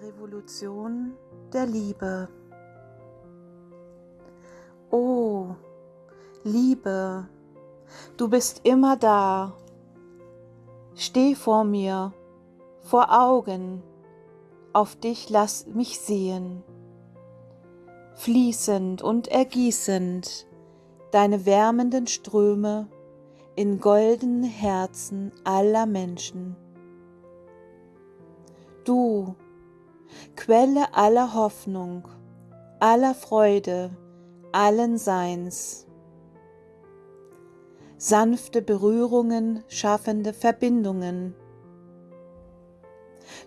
Revolution der Liebe. Oh, Liebe, du bist immer da. Steh vor mir, vor Augen, auf dich lass mich sehen. Fließend und ergießend deine wärmenden Ströme in goldenen Herzen aller Menschen. Du, Quelle aller Hoffnung, aller Freude, allen Seins. Sanfte Berührungen schaffende Verbindungen.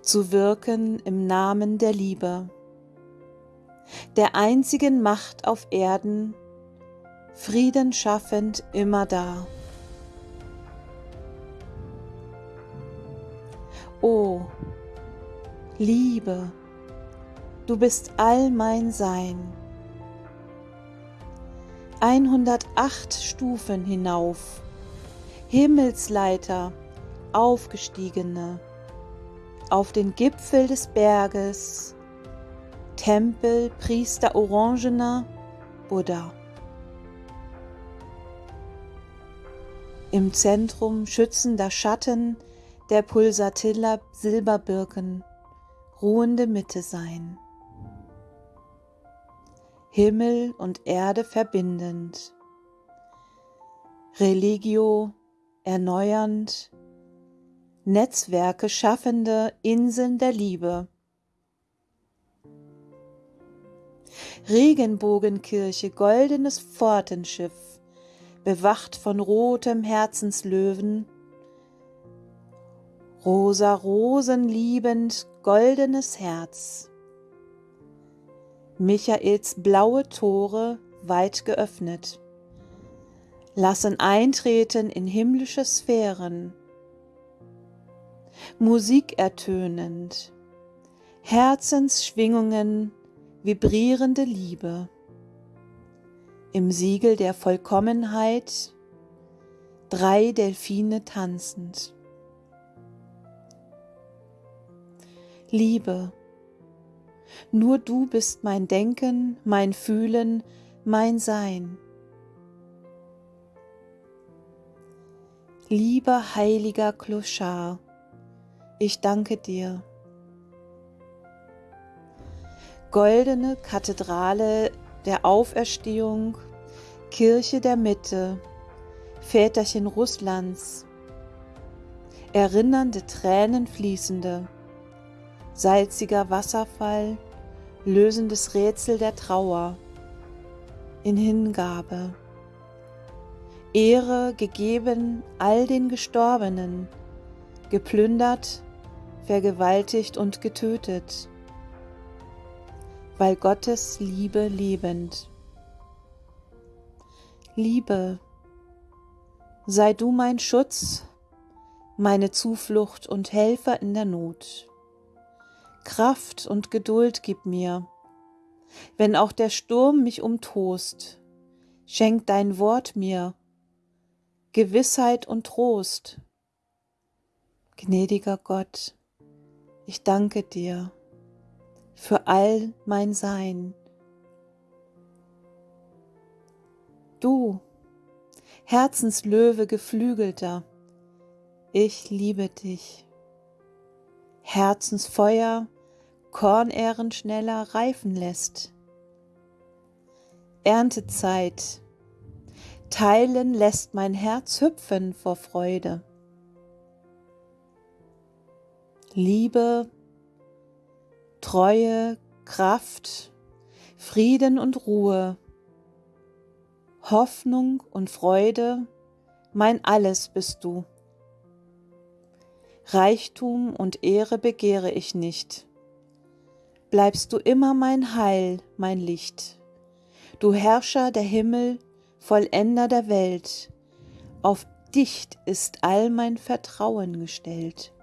Zu wirken im Namen der Liebe, der einzigen Macht auf Erden, Frieden schaffend immer da. O Liebe, du bist all mein Sein. 108 Stufen hinauf, Himmelsleiter, aufgestiegene, auf den Gipfel des Berges, Tempel, Priester Orangener, Buddha. Im Zentrum schützender Schatten der Pulsatilla Silberbirken, ruhende Mitte sein. Himmel und Erde verbindend. Religio erneuernd. Netzwerke schaffende Inseln der Liebe. Regenbogenkirche, goldenes Pfortenschiff, bewacht von rotem Herzenslöwen, rosa Rosen liebend, goldenes Herz. Michaels blaue Tore weit geöffnet, lassen eintreten in himmlische Sphären. Musik ertönend, Herzensschwingungen, vibrierende Liebe. Im Siegel der Vollkommenheit drei Delfine tanzend. Liebe. Nur du bist mein Denken, mein Fühlen, mein Sein. Lieber heiliger Kloschar, ich danke dir. Goldene Kathedrale der Auferstehung, Kirche der Mitte, Väterchen Russlands, erinnernde Tränen fließende, salziger Wasserfall, lösendes Rätsel der Trauer, in Hingabe. Ehre gegeben all den Gestorbenen, geplündert, vergewaltigt und getötet, weil Gottes Liebe lebend. Liebe, sei du mein Schutz, meine Zuflucht und Helfer in der Not. Kraft und Geduld gib mir, wenn auch der Sturm mich umtost. Schenk dein Wort mir, Gewissheit und Trost. Gnädiger Gott, ich danke dir für all mein Sein. Du, Herzenslöwe geflügelter, ich liebe dich. Herzensfeuer Kornähren schneller reifen lässt. Erntezeit, teilen lässt mein Herz hüpfen vor Freude. Liebe, Treue, Kraft, Frieden und Ruhe, Hoffnung und Freude, mein alles bist du. Reichtum und Ehre begehre ich nicht. Bleibst du immer mein Heil, mein Licht. Du Herrscher der Himmel, Vollender der Welt, auf dich ist all mein Vertrauen gestellt.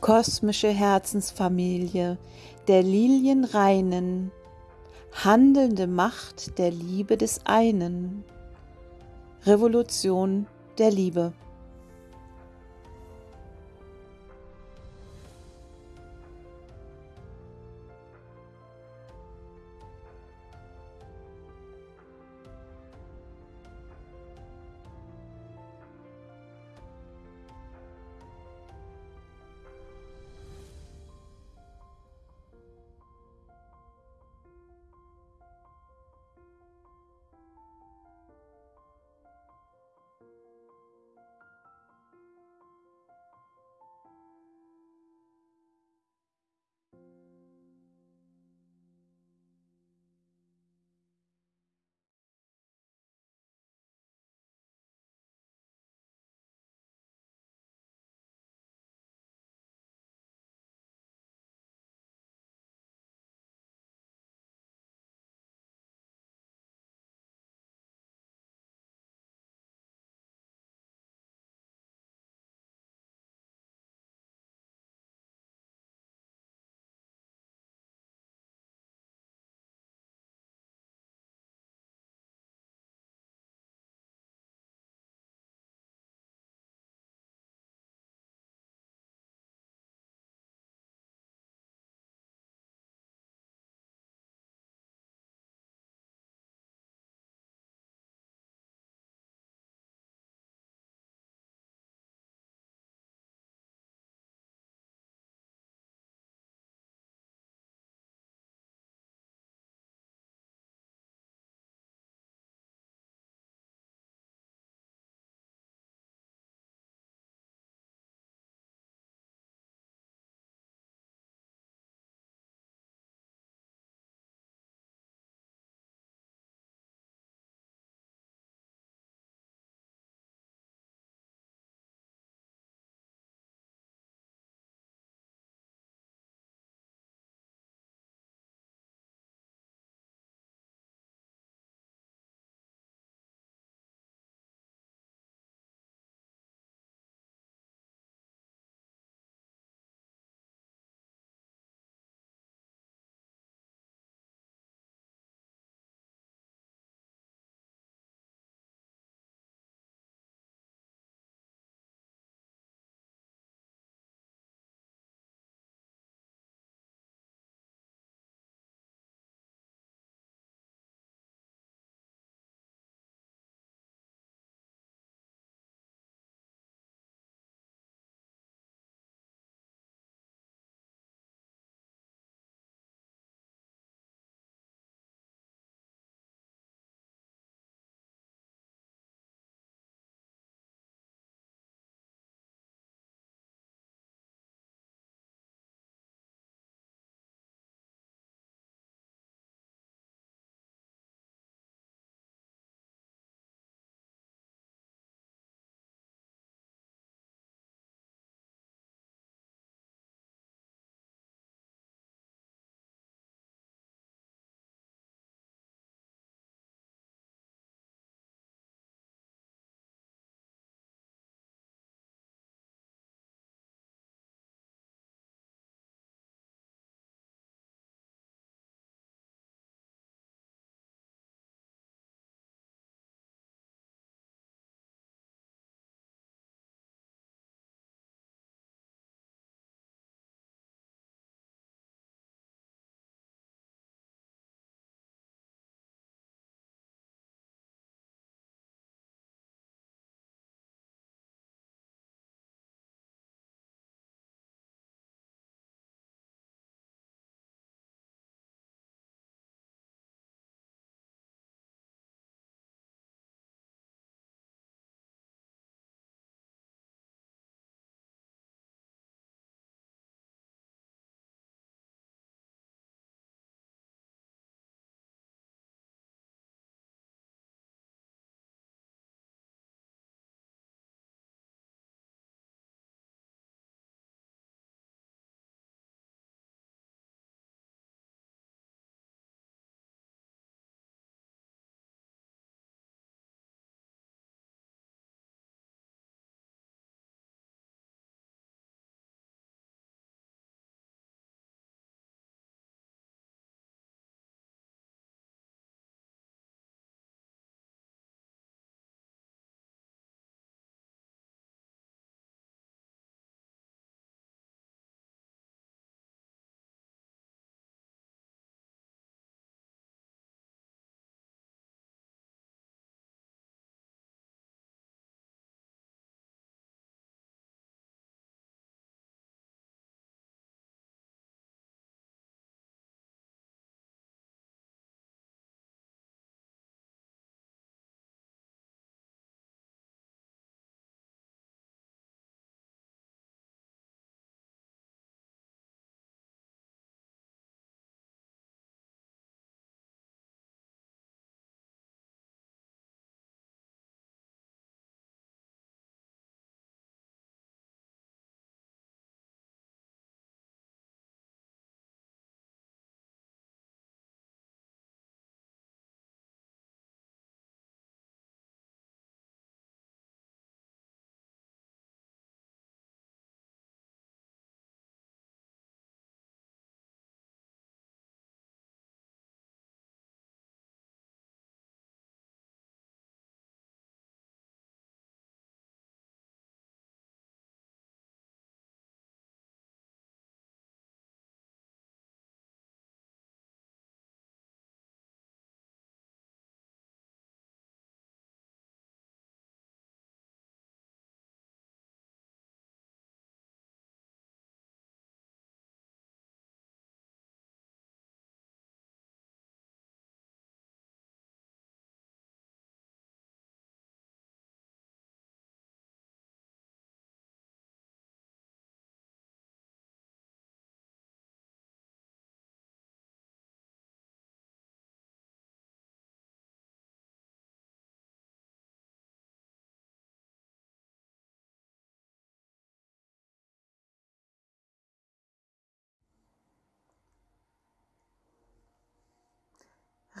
Kosmische Herzensfamilie der Lilien reinen, handelnde Macht der Liebe des einen, Revolution der Liebe.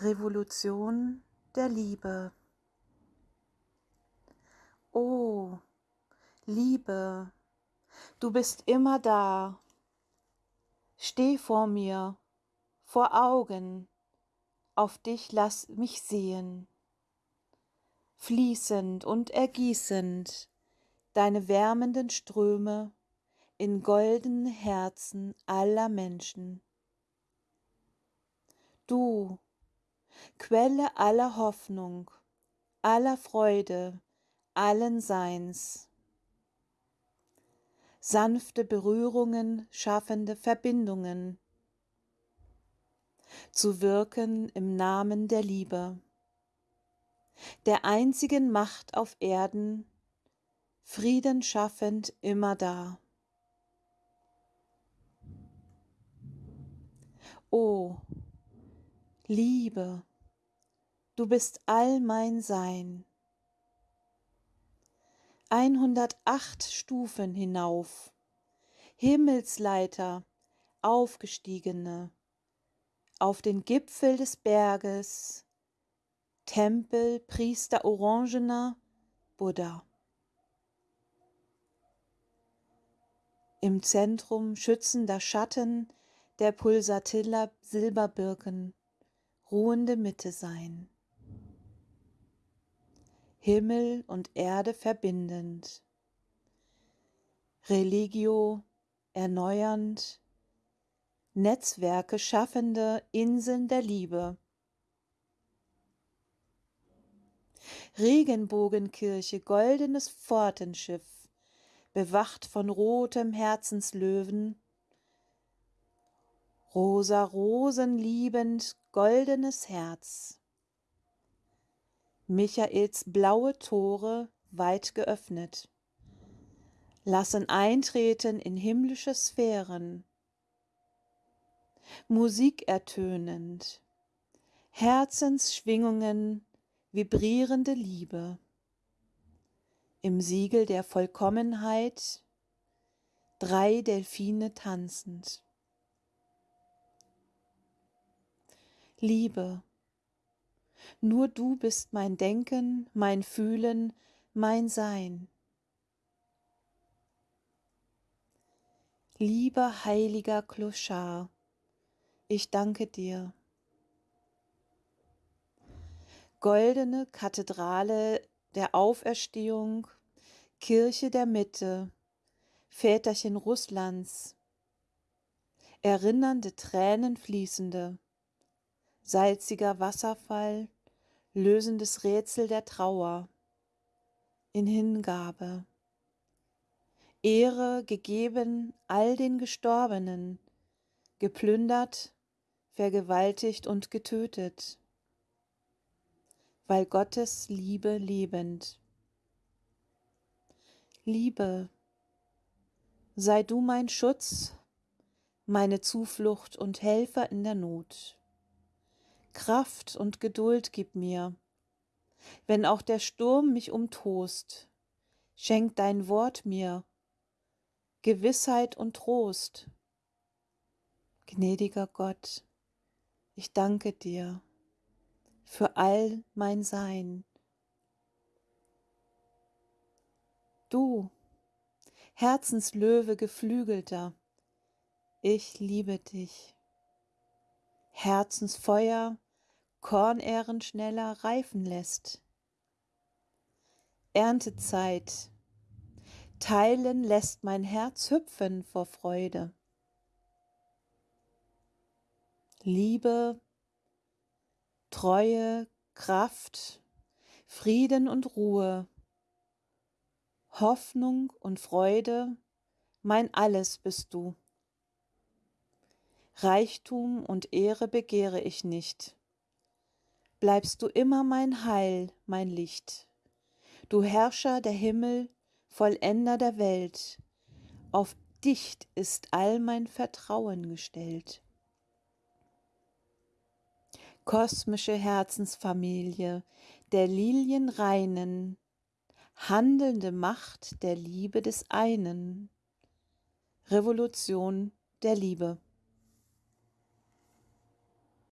Revolution der Liebe. Oh, Liebe, du bist immer da. Steh vor mir, vor Augen, auf dich lass mich sehen. Fließend und ergießend deine wärmenden Ströme in goldenen Herzen aller Menschen. Du, Quelle aller Hoffnung, aller Freude, allen Seins. Sanfte Berührungen schaffende Verbindungen. Zu wirken im Namen der Liebe, der einzigen Macht auf Erden, Frieden schaffend immer da. O Liebe, du bist all mein Sein. 108 Stufen hinauf, Himmelsleiter, aufgestiegene, auf den Gipfel des Berges, Tempel, Priester Orangener, Buddha. Im Zentrum schützender Schatten der Pulsatilla Silberbirken, ruhende Mitte sein. Himmel und Erde verbindend. Religio erneuernd. Netzwerke schaffende Inseln der Liebe. Regenbogenkirche, goldenes Pfortenschiff, bewacht von rotem Herzenslöwen, rosa Rosen liebend, goldenes Herz. Michaels blaue Tore weit geöffnet, lassen eintreten in himmlische Sphären. Musik ertönend, Herzensschwingungen, vibrierende Liebe. Im Siegel der Vollkommenheit drei Delfine tanzend. Liebe. Nur du bist mein Denken, mein Fühlen, mein Sein. Lieber heiliger Kloschar, ich danke dir. Goldene Kathedrale der Auferstehung, Kirche der Mitte, Väterchen Russlands, erinnernde Tränen fließende, salziger Wasserfall, lösendes Rätsel der Trauer, in Hingabe. Ehre gegeben all den Gestorbenen, geplündert, vergewaltigt und getötet, weil Gottes Liebe lebend. Liebe, sei du mein Schutz, meine Zuflucht und Helfer in der Not. Kraft und Geduld gib mir. Wenn auch der Sturm mich umtost, schenk dein Wort mir, Gewissheit und Trost. Gnädiger Gott, ich danke dir für all mein Sein. Du, Herzenslöwe geflügelter, ich liebe dich. Herzensfeuer, Kornähren schneller reifen lässt. Erntezeit, teilen lässt mein Herz hüpfen vor Freude. Liebe, Treue, Kraft, Frieden und Ruhe, Hoffnung und Freude, mein alles bist du. Reichtum und Ehre begehre ich nicht bleibst du immer mein Heil, mein Licht. Du Herrscher der Himmel, Vollender der Welt, auf dich ist all mein Vertrauen gestellt. Kosmische Herzensfamilie der Lilien reinen, handelnde Macht der Liebe des einen, Revolution der Liebe.